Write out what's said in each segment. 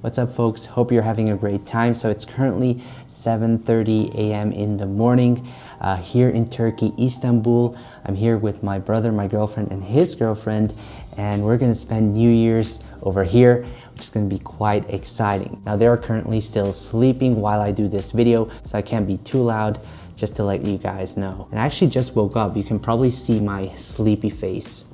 What's up folks? Hope you're having a great time. So it's currently 7.30 a.m. in the morning uh, here in Turkey, Istanbul. I'm here with my brother, my girlfriend, and his girlfriend, and we're gonna spend New Year's over here, which is gonna be quite exciting. Now they're currently still sleeping while I do this video, so I can't be too loud, just to let you guys know. And I actually just woke up. You can probably see my sleepy face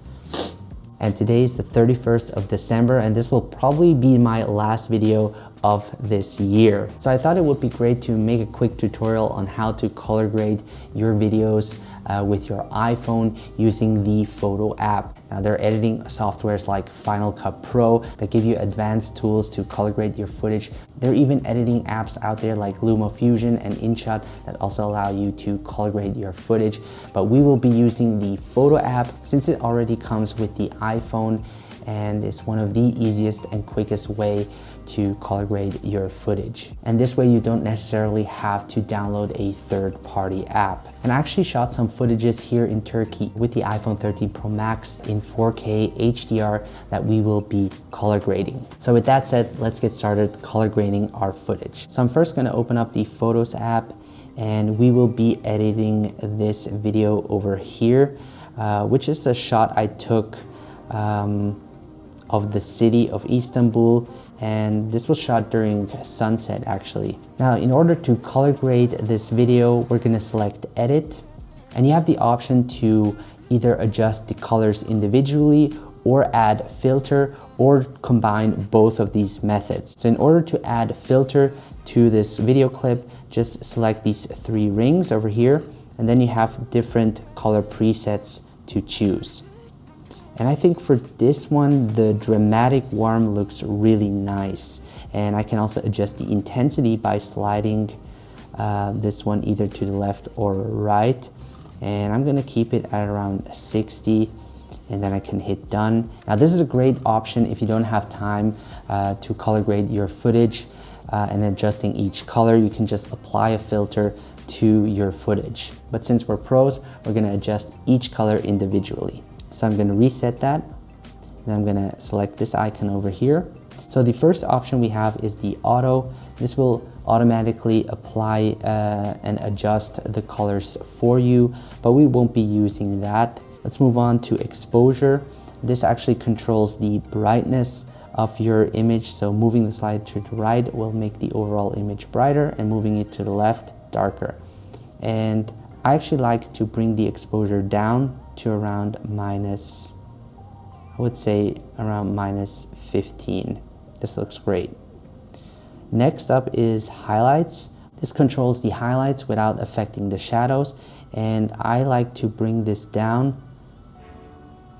and today is the 31st of December and this will probably be my last video of this year. So I thought it would be great to make a quick tutorial on how to color grade your videos uh, with your iPhone using the Photo app. Now there are editing softwares like Final Cut Pro that give you advanced tools to color grade your footage. There are even editing apps out there like LumaFusion and InShot that also allow you to color grade your footage. But we will be using the Photo app since it already comes with the iPhone and it's one of the easiest and quickest way to color grade your footage. And this way you don't necessarily have to download a third-party app. And I actually shot some footages here in Turkey with the iPhone 13 Pro Max in 4K HDR that we will be color grading. So with that said, let's get started color grading our footage. So I'm first gonna open up the Photos app and we will be editing this video over here, uh, which is a shot I took um, of the city of Istanbul and this was shot during sunset actually. Now in order to color grade this video we're going to select edit and you have the option to either adjust the colors individually or add filter or combine both of these methods. So in order to add filter to this video clip just select these three rings over here and then you have different color presets to choose. And I think for this one, the dramatic warm looks really nice. And I can also adjust the intensity by sliding uh, this one either to the left or right. And I'm gonna keep it at around 60 and then I can hit done. Now this is a great option if you don't have time uh, to color grade your footage uh, and adjusting each color. You can just apply a filter to your footage. But since we're pros, we're gonna adjust each color individually. So I'm to reset that. And I'm going to select this icon over here. So the first option we have is the auto. This will automatically apply uh, and adjust the colors for you, but we won't be using that. Let's move on to exposure. This actually controls the brightness of your image. So moving the slide to the right will make the overall image brighter and moving it to the left darker. And I actually like to bring the exposure down to around minus, I would say around minus 15. This looks great. Next up is highlights. This controls the highlights without affecting the shadows and I like to bring this down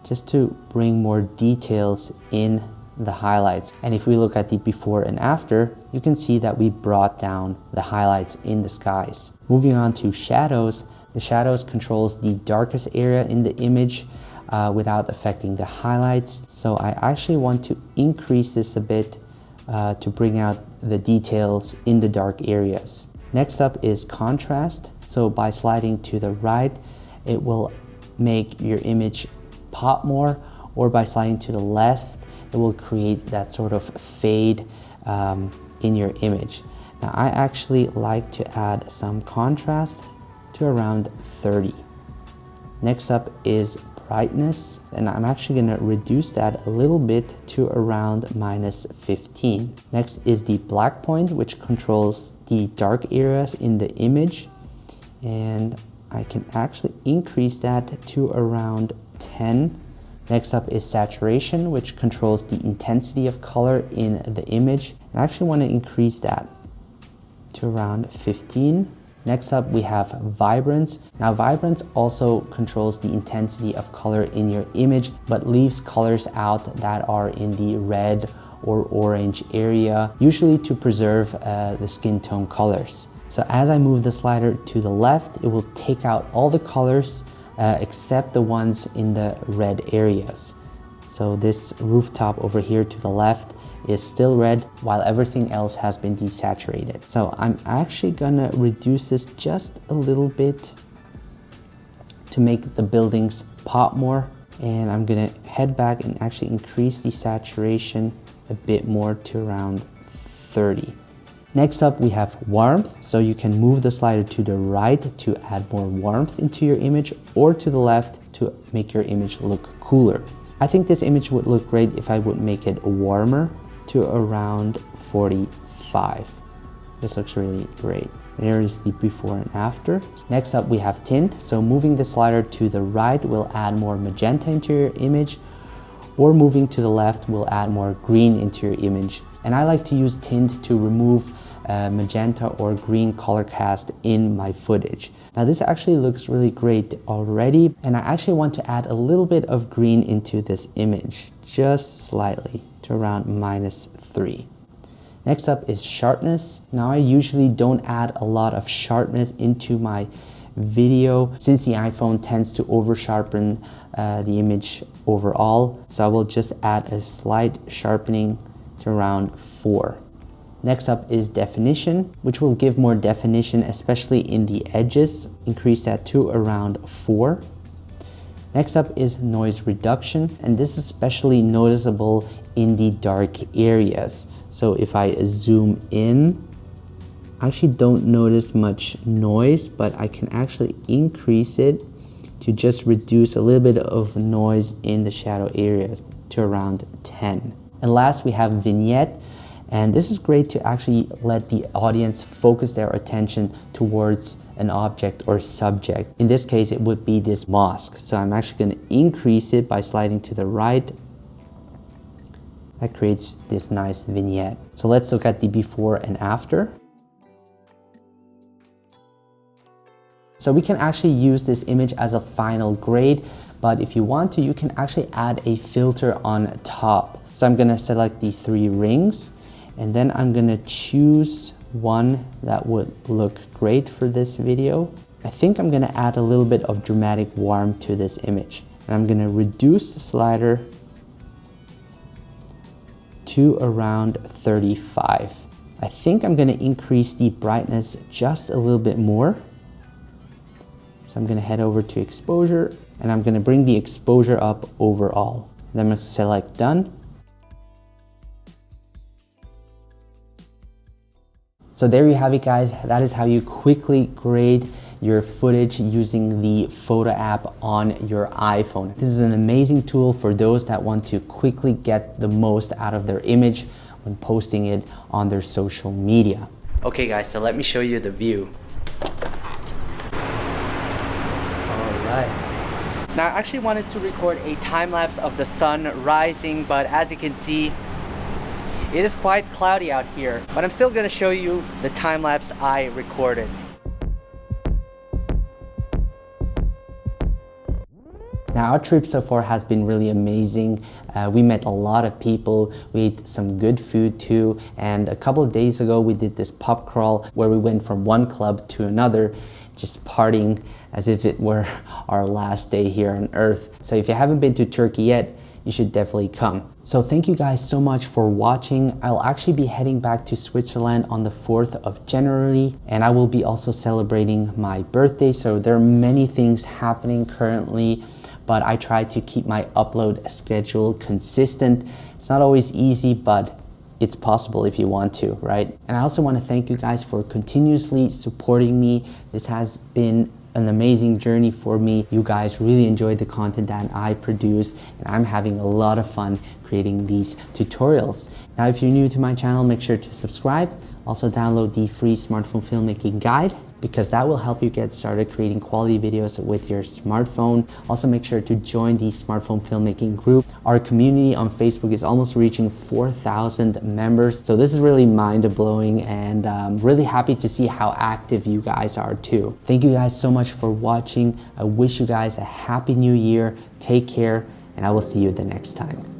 just to bring more details in the highlights. And if we look at the before and after, you can see that we brought down the highlights in the skies. Moving on to shadows, the shadows controls the darkest area in the image uh, without affecting the highlights. So I actually want to increase this a bit uh, to bring out the details in the dark areas. Next up is contrast. So by sliding to the right, it will make your image pop more or by sliding to the left, it will create that sort of fade um, in your image. Now I actually like to add some contrast to around 30. Next up is brightness and I'm actually going to reduce that a little bit to around minus 15. Next is the black point which controls the dark areas in the image and I can actually increase that to around 10. Next up is saturation which controls the intensity of color in the image. I actually want to increase that to around 15. Next up, we have vibrance. Now vibrance also controls the intensity of color in your image, but leaves colors out that are in the red or orange area, usually to preserve uh, the skin tone colors. So as I move the slider to the left, it will take out all the colors uh, except the ones in the red areas. So this rooftop over here to the left is still red while everything else has been desaturated. So I'm actually gonna reduce this just a little bit to make the buildings pop more and I'm gonna head back and actually increase the saturation a bit more to around 30. Next up, we have warmth. So you can move the slider to the right to add more warmth into your image or to the left to make your image look cooler. I think this image would look great if I would make it warmer to around 45. This looks really great. There is the before and after. Next up we have tint. So moving the slider to the right will add more magenta into your image or moving to the left will add more green into your image. And I like to use tint to remove uh, magenta or green color cast in my footage. Now this actually looks really great already and I actually want to add a little bit of green into this image, just slightly to around minus 3. Next up is sharpness. Now I usually don't add a lot of sharpness into my video since the iPhone tends to over sharpen uh, the image overall. So I will just add a slight sharpening to around 4. Next up is definition, which will give more definition, especially in the edges. Increase that to around 4. Next up is noise reduction, and this is especially noticeable in the dark areas. So if I zoom in, I actually don't notice much noise, but I can actually increase it to just reduce a little bit of noise in the shadow areas to around 10. And last, we have vignette. And this is great to actually let the audience focus their attention towards an object or subject. In this case, it would be this mosque. So I'm actually going to increase it by sliding to the right. That creates this nice vignette. So let's look at the before and after. So we can actually use this image as a final grade, but if you want to, you can actually add a filter on top. So I'm gonna select the three rings and then I'm gonna choose one that would look great for this video. I think I'm gonna add a little bit of dramatic warmth to this image. And I'm gonna reduce the slider to around 35. I think I'm gonna increase the brightness just a little bit more. So I'm gonna head over to exposure and I'm gonna bring the exposure up overall. Then I'm gonna select done So there you have it guys. That is how you quickly grade your footage using the photo app on your iPhone. This is an amazing tool for those that want to quickly get the most out of their image when posting it on their social media. Okay guys, so let me show you the view. All right. Now I actually wanted to record a time lapse of the sun rising, but as you can see, it is quite cloudy out here, but I'm still gonna show you the time lapse I recorded. Now our trip so far has been really amazing. Uh, we met a lot of people, we ate some good food too, and a couple of days ago we did this pub crawl where we went from one club to another just partying as if it were our last day here on earth. So if you haven't been to Turkey yet, you should definitely come. So thank you guys so much for watching. I'll actually be heading back to Switzerland on the 4th of January and I will be also celebrating my birthday. So there are many things happening currently but I try to keep my upload schedule consistent. It's not always easy, but it's possible if you want to, right? And I also want to thank you guys for continuously supporting me. This has been an amazing journey for me. You guys really enjoyed the content that I produce and I'm having a lot of fun creating these tutorials. Now, if you're new to my channel, make sure to subscribe. Also download the free smartphone filmmaking guide because that will help you get started creating quality videos with your smartphone. Also make sure to join the smartphone filmmaking group. Our community on Facebook is almost reaching 4,000 members. So this is really mind-blowing and I'm really happy to see how active you guys are too. Thank you guys so much for watching. I wish you guys a happy new year. Take care and I will see you the next time.